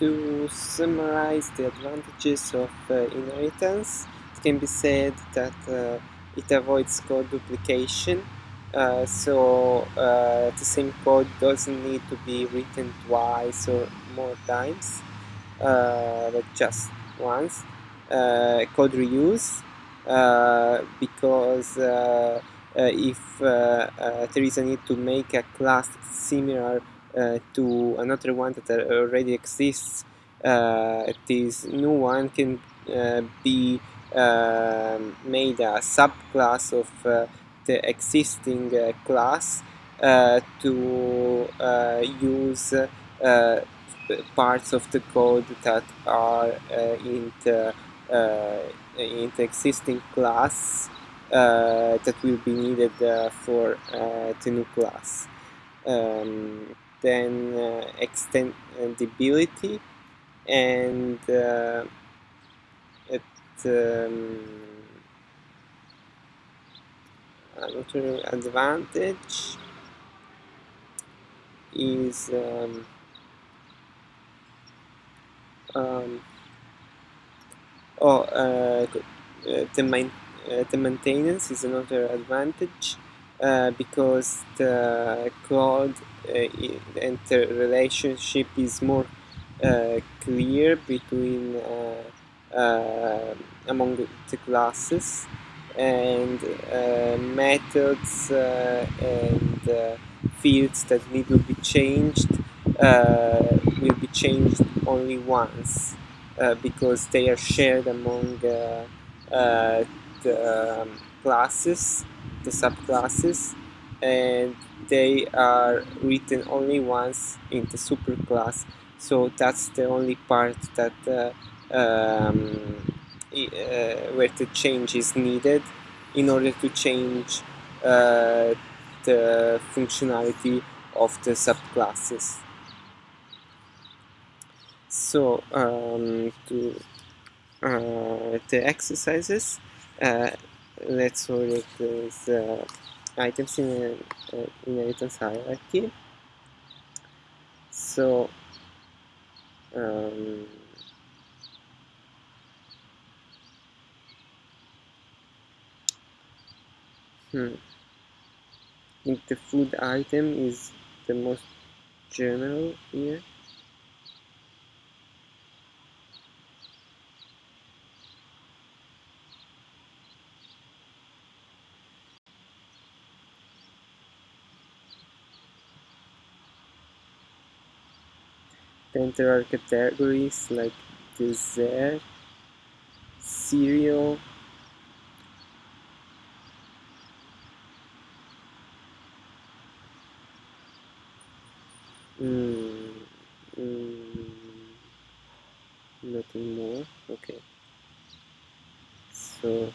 to summarize the advantages of uh, inheritance, it can be said that uh, it avoids code duplication. Uh, so uh, the same code doesn't need to be written twice or more times, uh, but just once. Uh, code reuse, because if there is a need to make a class similar uh, to another one that already exists, uh, this new one can uh, be um, made a subclass of the existing class to use parts of the code that are in the in the existing class uh, that will be needed uh, for uh, the new class. Um, then uh, extendability and uh, it um, another advantage is um, um, oh uh, the, main, uh, the maintenance is another advantage uh, because the code uh, and the relationship is more uh, clear between uh, among the classes and methods and fields that need to be changed will be changed only once because they are shared among the um, classes the subclasses and they are written only once in the superclass. So that's the only part that uh, um, uh, where the change is needed in order to change uh, the functionality of the subclasses. So um, to uh, the exercises uh, let's order these uh, items in uh, inheritance hierarchy. So um, hmm. I think the food item is the most general here Then there are categories like dessert, cereal, mm, mm, nothing more, okay. So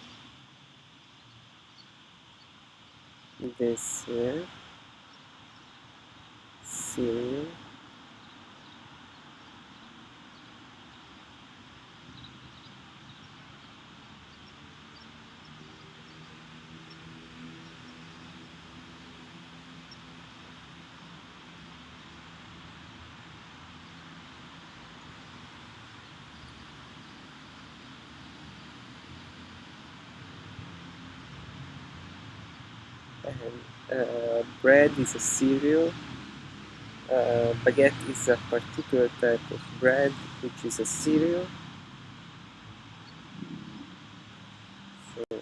dessert, cereal, and uh, bread is a cereal. Uh, baguette is a particular type of bread which is a cereal. So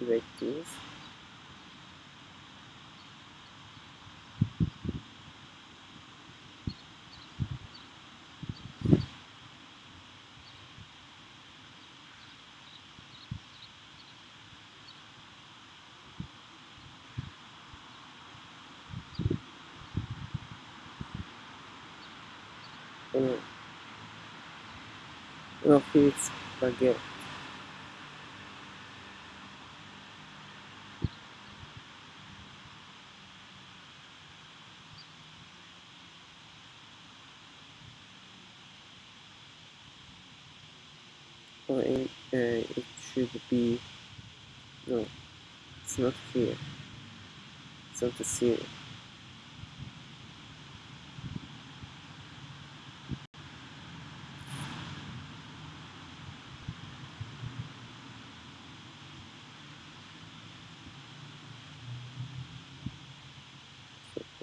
like this of its baguette or it, uh, it should be no it's not here. It's not the cereal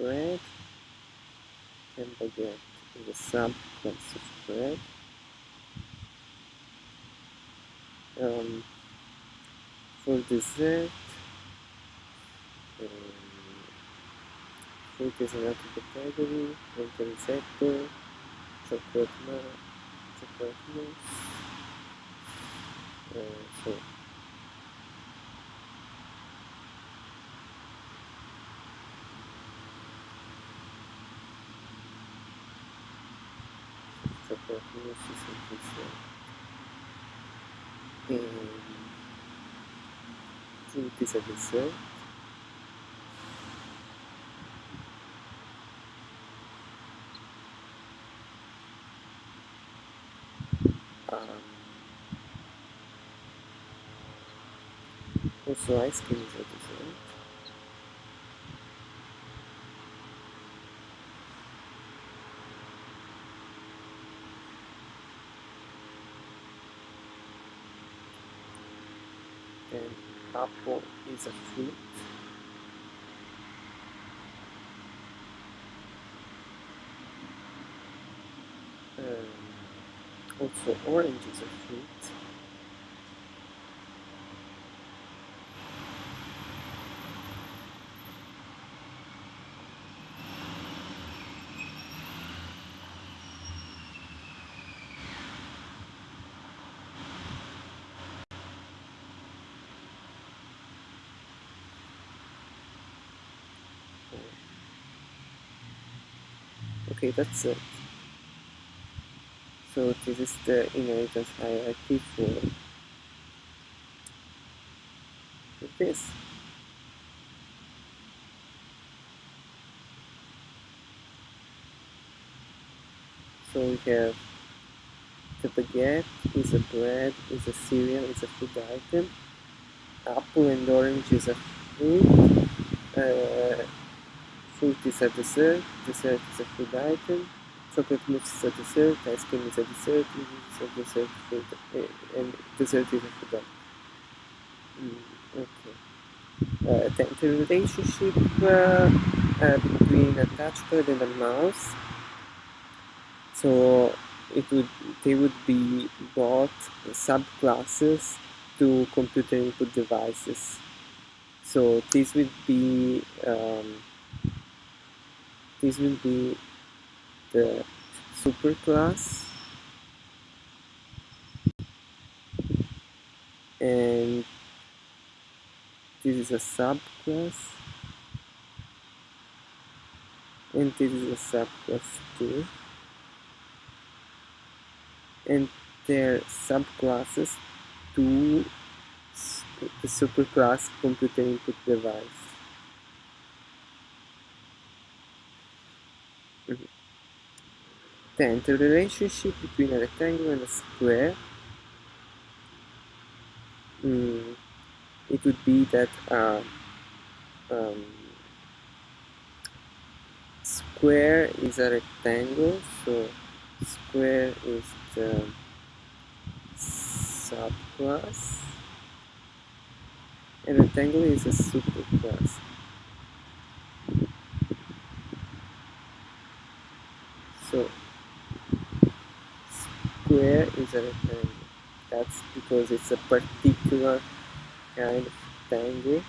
bread baguette is a subclass of bread. Um, for dessert, um, fruit is another category, Ventenzetto, chocolate, milk, chocolate mousse. Uh, so chocolate mousse is interesting. And fruit is a dessert. Um, also ice cream is a dessert. and apple is a fruit. Um, also orange is a fruit. Okay, that's it. So this is the inheritance hierarchy for, this. So we have the baguette is a bread, is a cereal, is a food item. Apple and orange is a fruit. Uh, fruit is a dessert, dessert is a food item. Chocolate mousse is a dessert, ice cream is a dessert, is a dessert food, uh, and dessert is a food item. Mm, okay. Uh, the, the relationship uh, uh, between a touchpad and a mouse so it would they would be both subclasses to computer input devices. So this would be um, this will be the superclass and this is a subclass and this is a subclass too. And their subclasses to the superclass computer input device. 10. The relationship between a rectangle and a square mm, it would be that uh, um, square is a rectangle so square is the subclass and rectangle is a superclass so square is a rectangle. That's because it's a particular kind of rectangle